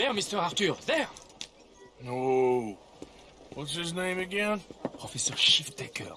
There, Mr. Arthur, there! No. What's his name again? Professor Shiftaker.